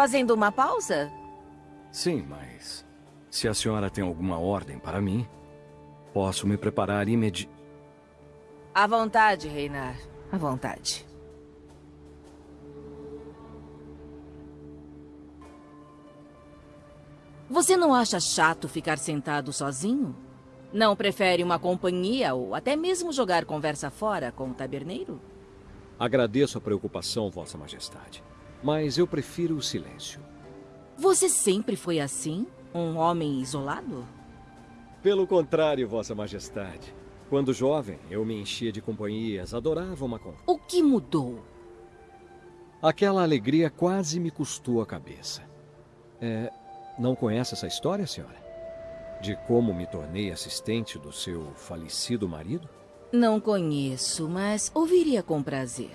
Fazendo uma pausa? Sim, mas... Se a senhora tem alguma ordem para mim, posso me preparar imedi... À vontade, Reinar. À vontade. Você não acha chato ficar sentado sozinho? Não prefere uma companhia ou até mesmo jogar conversa fora com o taberneiro? Agradeço a preocupação, Vossa Majestade. Mas eu prefiro o silêncio. Você sempre foi assim? Um homem isolado? Pelo contrário, Vossa Majestade. Quando jovem, eu me enchia de companhias, adorava uma conversa. O que mudou? Aquela alegria quase me custou a cabeça. É, não conhece essa história, senhora? De como me tornei assistente do seu falecido marido? Não conheço, mas ouviria com prazer.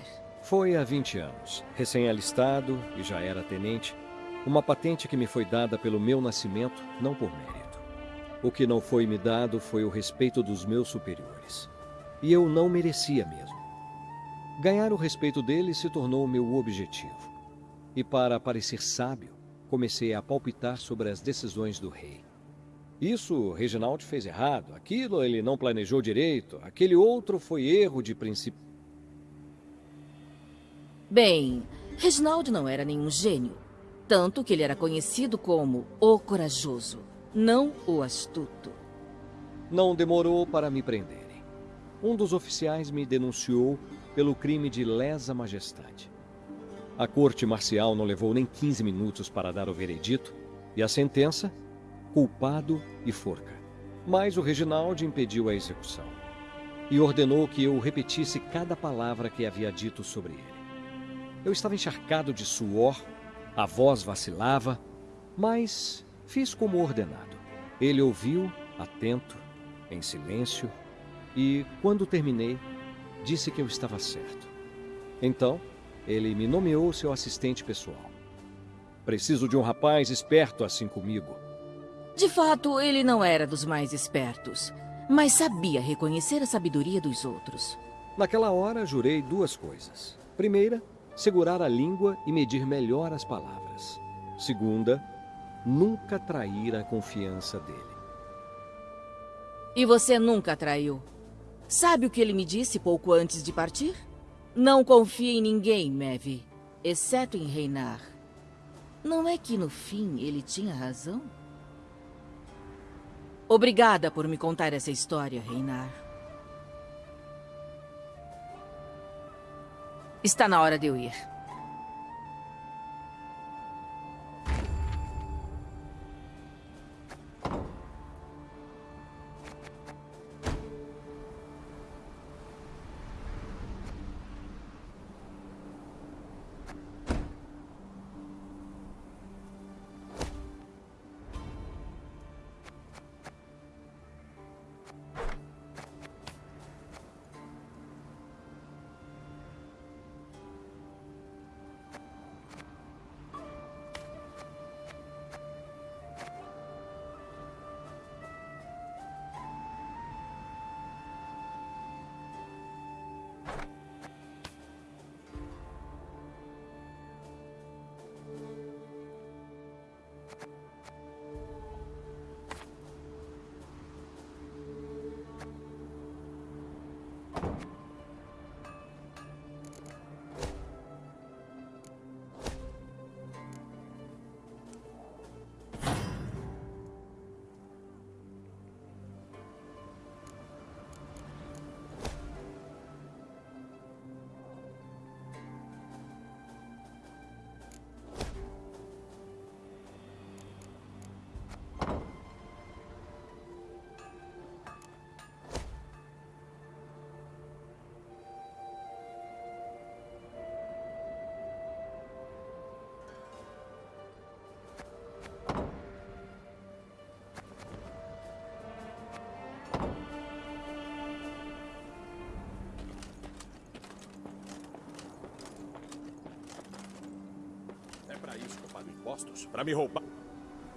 Foi há 20 anos, recém-alistado e já era tenente. Uma patente que me foi dada pelo meu nascimento, não por mérito. O que não foi me dado foi o respeito dos meus superiores. E eu não merecia mesmo. Ganhar o respeito deles se tornou o meu objetivo. E para parecer sábio, comecei a palpitar sobre as decisões do rei. Isso Reginald fez errado, aquilo ele não planejou direito, aquele outro foi erro de princípio. Bem, Reginald não era nenhum gênio. Tanto que ele era conhecido como o corajoso, não o astuto. Não demorou para me prenderem. Um dos oficiais me denunciou pelo crime de lesa majestade. A corte marcial não levou nem 15 minutos para dar o veredito e a sentença, culpado e forca. Mas o Reginaldo impediu a execução e ordenou que eu repetisse cada palavra que havia dito sobre ele. Eu estava encharcado de suor, a voz vacilava, mas fiz como ordenado. Ele ouviu, atento, em silêncio, e, quando terminei, disse que eu estava certo. Então, ele me nomeou seu assistente pessoal. Preciso de um rapaz esperto assim comigo. De fato, ele não era dos mais espertos, mas sabia reconhecer a sabedoria dos outros. Naquela hora, jurei duas coisas. Primeira, segurar a língua e medir melhor as palavras. Segunda, nunca trair a confiança dele. E você nunca traiu? Sabe o que ele me disse pouco antes de partir? Não confia em ninguém, Mevi, exceto em Reinar. Não é que no fim ele tinha razão? Obrigada por me contar essa história, Reinar. Está na hora de eu ir. Impostos para me roubar.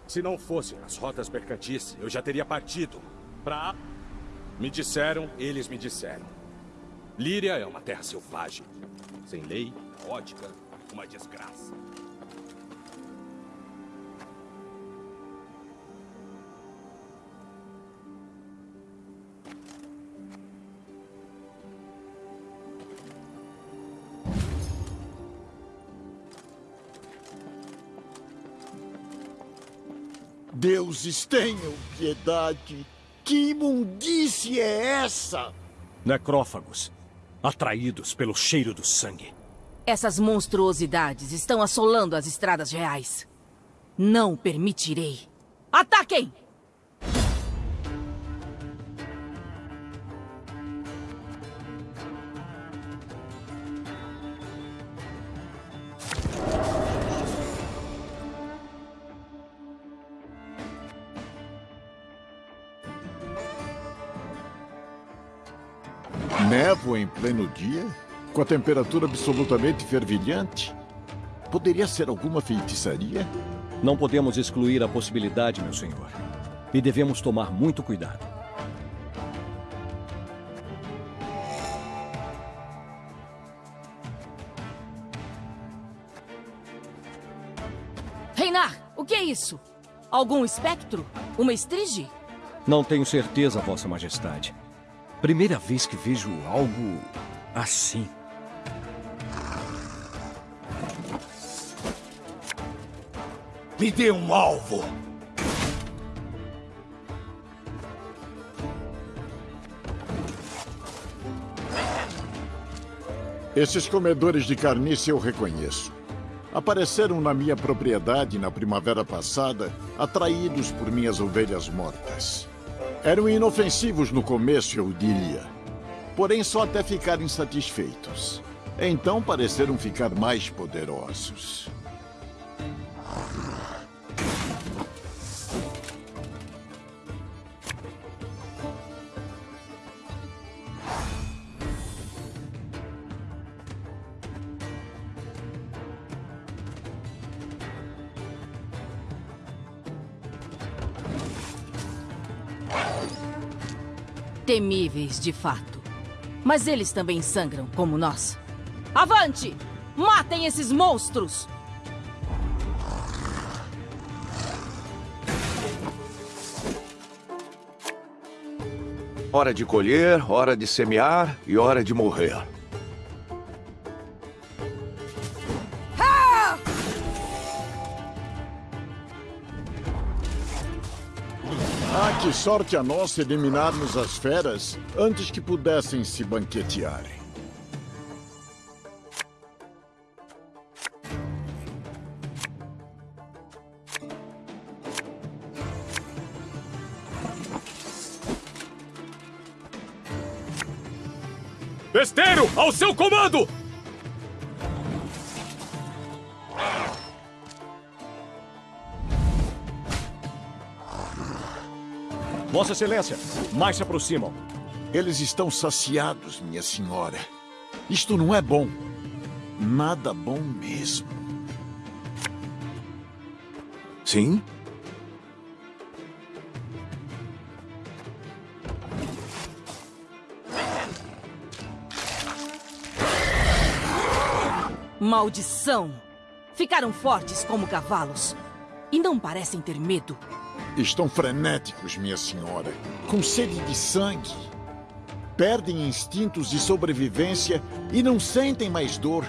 Se não fossem as rotas mercantis, eu já teria partido para... Me disseram, eles me disseram. Líria é uma terra selvagem, sem lei, caótica, uma desgraça. Deuses, tenham piedade. Que imundície é essa? Necrófagos, atraídos pelo cheiro do sangue. Essas monstruosidades estão assolando as estradas reais. Não permitirei. Ataquem! Névoa em pleno dia? Com a temperatura absolutamente fervilhante? Poderia ser alguma feitiçaria? Não podemos excluir a possibilidade, meu senhor. E devemos tomar muito cuidado. Reinar, o que é isso? Algum espectro? Uma estrige? Não tenho certeza, Vossa Majestade. Primeira vez que vejo algo assim. Me dê um alvo! Esses comedores de carniça eu reconheço. Apareceram na minha propriedade na primavera passada, atraídos por minhas ovelhas mortas. Eram inofensivos no começo, eu diria. Porém, só até ficarem satisfeitos. Então pareceram ficar mais poderosos. Temíveis, de fato. Mas eles também sangram, como nós. Avante! Matem esses monstros! Hora de colher, hora de semear e hora de morrer. Ah, que sorte a nossa eliminarmos as feras antes que pudessem se banquetear. Besteiro, ao seu comando! Vossa Excelência, mais se aproximam. Eles estão saciados, minha senhora. Isto não é bom. Nada bom mesmo. Sim? Maldição! Ficaram fortes como cavalos. E não parecem ter medo. Estão frenéticos, minha senhora. Com sede de sangue. Perdem instintos de sobrevivência e não sentem mais dor.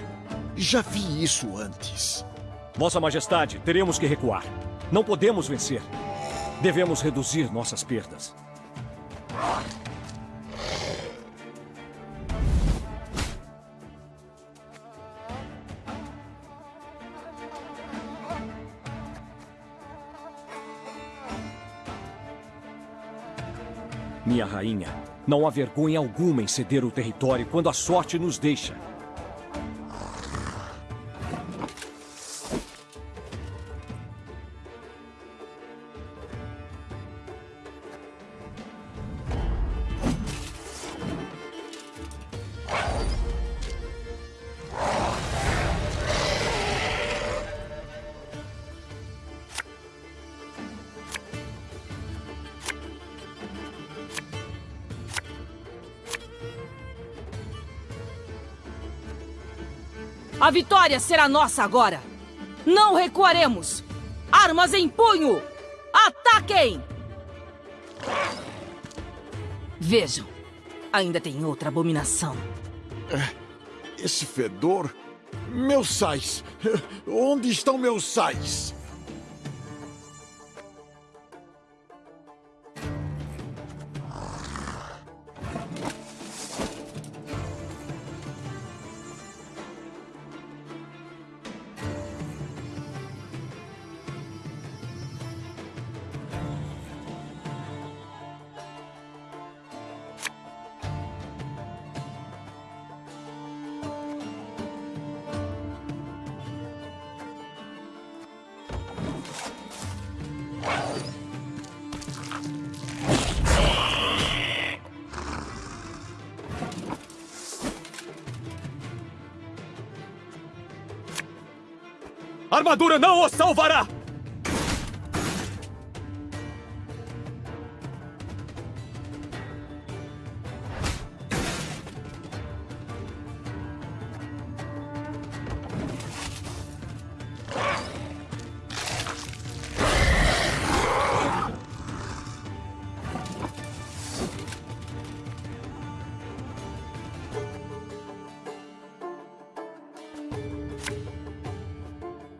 Já vi isso antes. Vossa Majestade, teremos que recuar. Não podemos vencer. Devemos reduzir nossas perdas. Minha rainha, não há vergonha alguma em ceder o território quando a sorte nos deixa. A vitória será nossa agora. Não recuaremos. Armas em punho. Ataquem! Vejam, ainda tem outra abominação. Esse fedor. Meus sais. Onde estão meus sais? Armadura não o salvará!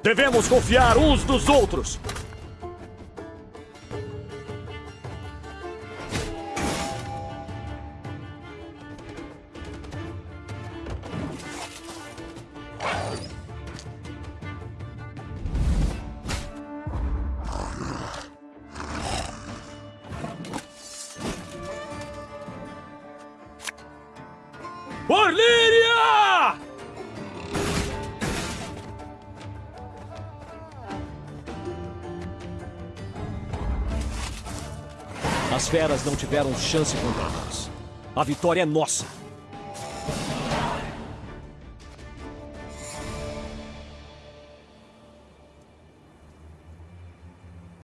Devemos confiar uns nos outros. Por As feras não tiveram chance contra nós. A vitória é nossa.